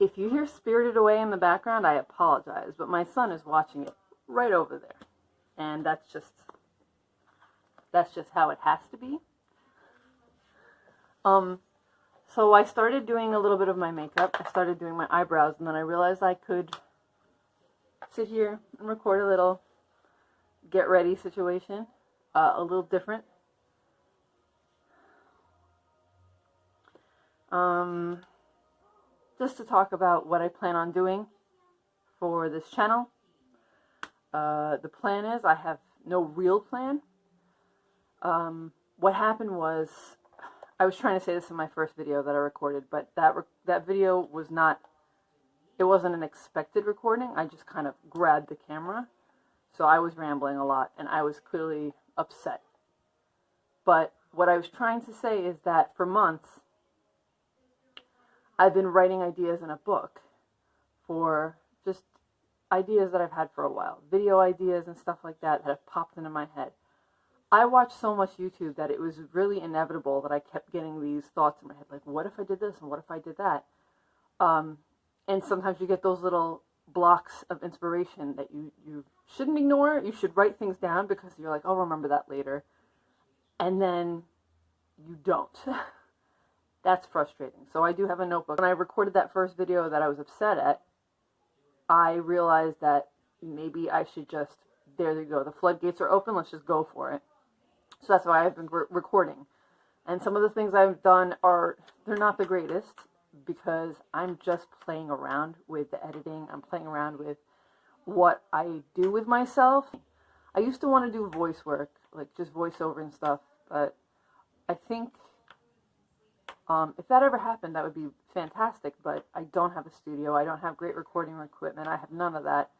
If you hear Spirited Away in the background, I apologize, but my son is watching it right over there. And that's just that's just how it has to be. Um so I started doing a little bit of my makeup. I started doing my eyebrows and then I realized I could sit here and record a little get ready situation, uh, a little different. Um, just to talk about what I plan on doing for this channel. Uh, the plan is I have no real plan. Um, what happened was I was trying to say this in my first video that I recorded, but that that video was not it wasn't an expected recording. I just kind of grabbed the camera. So I was rambling a lot and I was clearly upset. But what I was trying to say is that for months, I've been writing ideas in a book for just ideas that I've had for a while, video ideas and stuff like that that have popped into my head. I watched so much YouTube that it was really inevitable that I kept getting these thoughts in my head, like, what if I did this and what if I did that? Um, and sometimes you get those little blocks of inspiration that you, you shouldn't ignore. You should write things down because you're like, I'll remember that later. And then you don't. That's frustrating. So I do have a notebook. When I recorded that first video that I was upset at, I realized that maybe I should just, there you go, the floodgates are open, let's just go for it. So that's why I've been re recording. And some of the things I've done are, they're not the greatest because I'm just playing around with the editing. I'm playing around with what I do with myself. I used to want to do voice work, like just voiceover and stuff, but I think um, if that ever happened, that would be fantastic, but I don't have a studio. I don't have great recording equipment. I have none of that.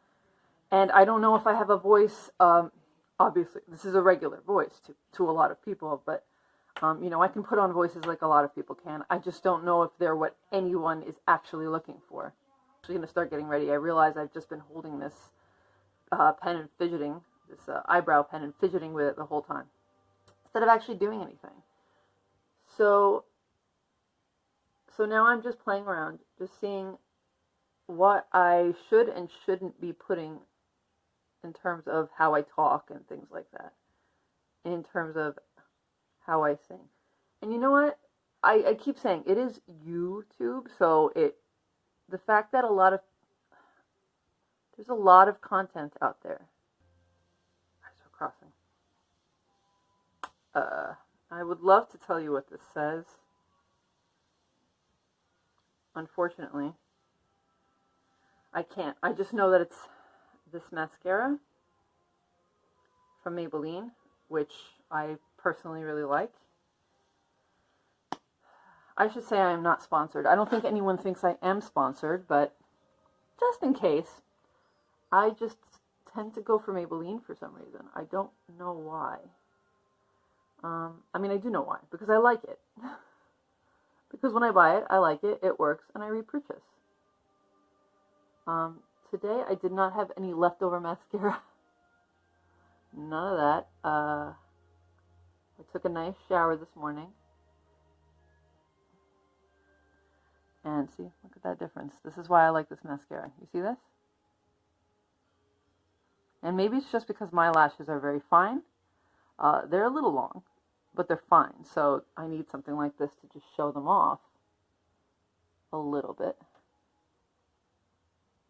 And I don't know if I have a voice, um, obviously, this is a regular voice to, to a lot of people, but um, you know, I can put on voices like a lot of people can. I just don't know if they're what anyone is actually looking for. I'm actually going to start getting ready. I realize I've just been holding this uh, pen and fidgeting, this uh, eyebrow pen and fidgeting with it the whole time, instead of actually doing anything. So, so now I'm just playing around, just seeing what I should and shouldn't be putting in terms of how I talk and things like that. In terms of how I sing. And you know what? I, I keep saying it is YouTube, so it the fact that a lot of there's a lot of content out there. Eyes are crossing. Uh, I would love to tell you what this says. Unfortunately, I can't. I just know that it's this mascara from Maybelline, which I personally really like. I should say I am not sponsored. I don't think anyone thinks I am sponsored, but just in case, I just tend to go for Maybelline for some reason. I don't know why. Um, I mean, I do know why, because I like it. because when I buy it, I like it, it works, and I repurchase. Um, today, I did not have any leftover mascara. None of that. Uh, I took a nice shower this morning. And see, look at that difference. This is why I like this mascara. You see this? And maybe it's just because my lashes are very fine. Uh, they're a little long, but they're fine. So I need something like this to just show them off a little bit.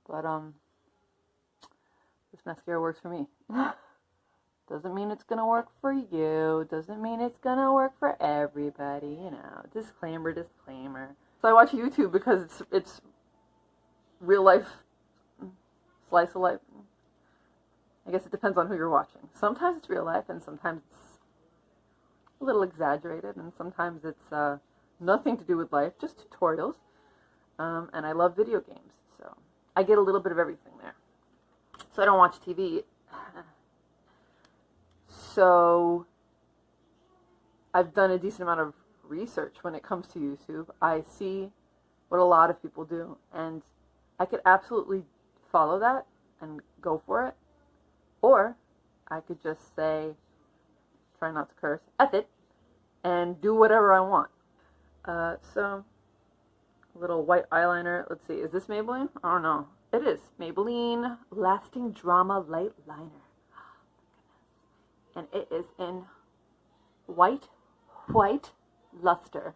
But, um, this mascara works for me. Doesn't mean it's to work for you. Doesn't mean it's to work for everybody, you know. Disclaimer, disclaimer. So I watch YouTube because it's it's real life slice of life. I guess it depends on who you're watching. Sometimes it's real life and sometimes it's a little exaggerated and sometimes it's uh, nothing to do with life, just tutorials. Um, and I love video games, so I get a little bit of everything there. So I don't watch TV so I've done a decent amount of research when it comes to YouTube. I see what a lot of people do, and I could absolutely follow that and go for it. Or I could just say, try not to curse, F it, and do whatever I want. Uh, so a little white eyeliner. Let's see, is this Maybelline? I don't know. It is Maybelline Lasting Drama Light Liner. And it is in white, white luster.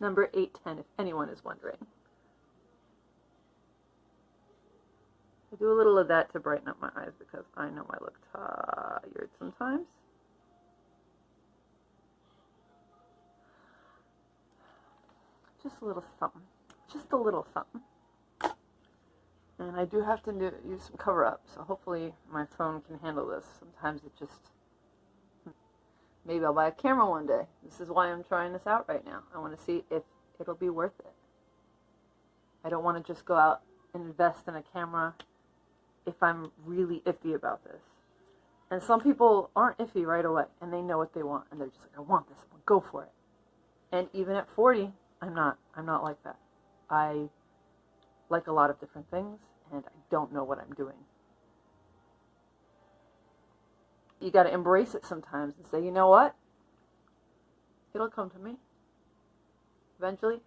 Number 810, if anyone is wondering. I do a little of that to brighten up my eyes because I know I look tired sometimes. Just a little something. Just a little something. And I do have to do, use some cover up, so hopefully my phone can handle this. Sometimes it just... Hmm. Maybe I'll buy a camera one day. This is why I'm trying this out right now. I want to see if it'll be worth it. I don't want to just go out and invest in a camera if I'm really iffy about this. And some people aren't iffy right away, and they know what they want, and they're just like, I want this, I'm go for it. And even at 40, I'm not. I'm not like that. I like a lot of different things, and I don't know what I'm doing. You got to embrace it sometimes and say, you know what? It'll come to me. Eventually,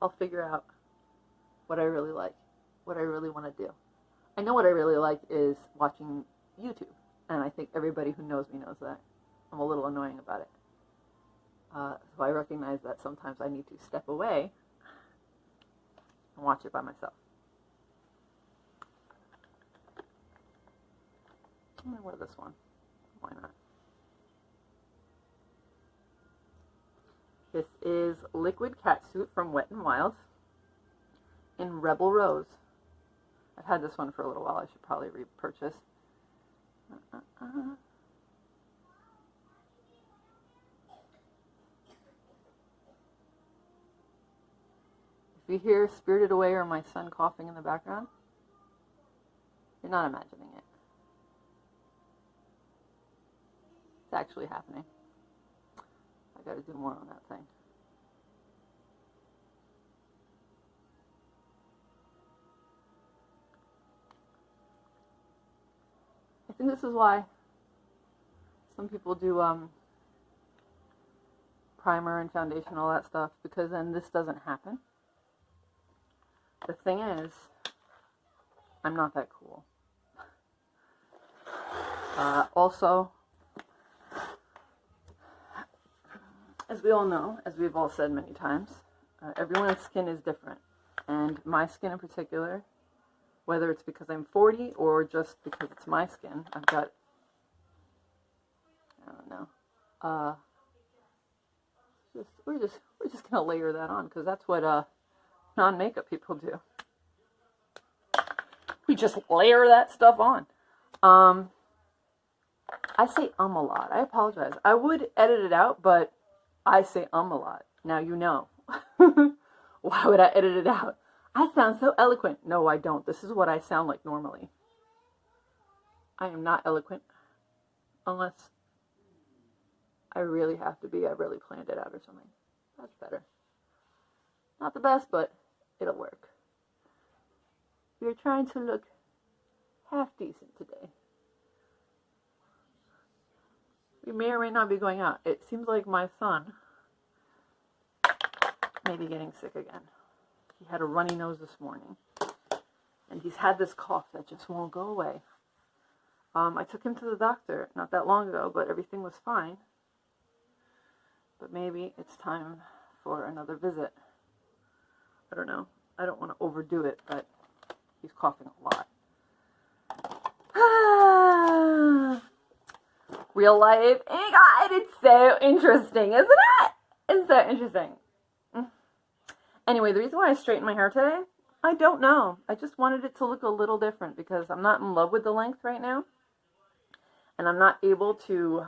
I'll figure out what I really like, what I really want to do. I know what I really like is watching YouTube, and I think everybody who knows me knows that. I'm a little annoying about it. Uh, so I recognize that sometimes I need to step away and watch it by myself. I'm going to wear this one. Why not? This is Liquid Catsuit from Wet n Wild in Rebel Rose. I've had this one for a little while. I should probably repurchase. Uh, uh, you hear Spirited Away or my son coughing in the background, you're not imagining it. It's actually happening. I gotta do more on that thing. I think this is why some people do um, primer and foundation, all that stuff, because then this doesn't happen. The thing is, I'm not that cool. Uh, also, as we all know, as we've all said many times, uh, everyone's skin is different. And my skin in particular, whether it's because I'm 40 or just because it's my skin, I've got, I don't know, uh, just, we're just, we're just going to layer that on because that's what, uh, non-makeup people do. We just layer that stuff on. Um, I say um a lot. I apologize. I would edit it out, but I say um a lot. Now you know. Why would I edit it out? I sound so eloquent. No, I don't. This is what I sound like normally. I am not eloquent unless I really have to be. I really planned it out or something. That's better. Not the best, but it'll work. We're trying to look half decent today. We may or may not be going out. It seems like my son may be getting sick again. He had a runny nose this morning. And he's had this cough that just won't go away. Um, I took him to the doctor not that long ago, but everything was fine. But maybe it's time for another visit. I don't know. I don't want to overdo it, but he's coughing a lot. Real life. God, it's so interesting, isn't it? It's so interesting. Anyway, the reason why I straightened my hair today, I don't know. I just wanted it to look a little different because I'm not in love with the length right now. And I'm not able to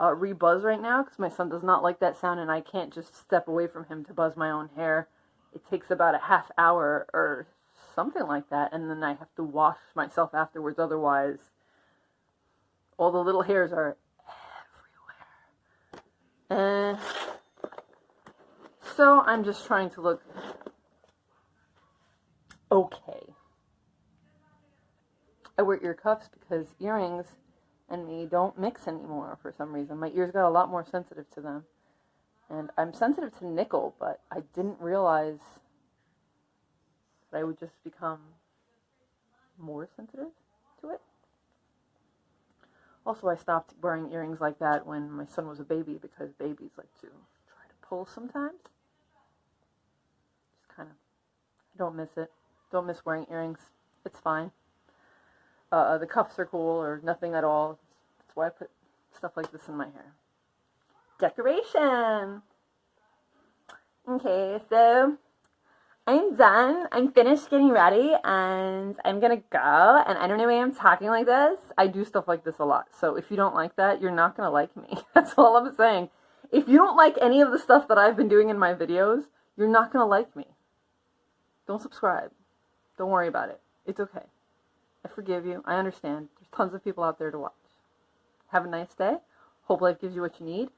uh, re-buzz right now because my son does not like that sound and I can't just step away from him to buzz my own hair. It takes about a half hour or something like that and then I have to wash myself afterwards otherwise all the little hairs are everywhere. And so I'm just trying to look okay. I wear ear cuffs because earrings and me don't mix anymore for some reason. My ears got a lot more sensitive to them. And I'm sensitive to nickel, but I didn't realize that I would just become more sensitive to it. Also, I stopped wearing earrings like that when my son was a baby because babies like to try to pull sometimes. Just kind of, I don't miss it. Don't miss wearing earrings. It's fine. Uh, the cuffs are cool or nothing at all. That's why I put stuff like this in my hair. Decoration! Okay, so I'm done. I'm finished getting ready and I'm gonna go. And I don't know why I'm talking like this. I do stuff like this a lot. So if you don't like that, you're not gonna like me. That's all I'm saying. If you don't like any of the stuff that I've been doing in my videos, you're not gonna like me. Don't subscribe. Don't worry about it. It's okay. I forgive you. I understand. There's tons of people out there to watch. Have a nice day. Hope life gives you what you need.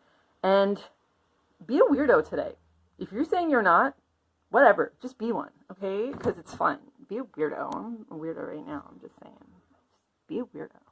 And be a weirdo today. If you're saying you're not, whatever. Just be one, okay? Because it's fun. Be a weirdo. I'm a weirdo right now. I'm just saying. Be a weirdo.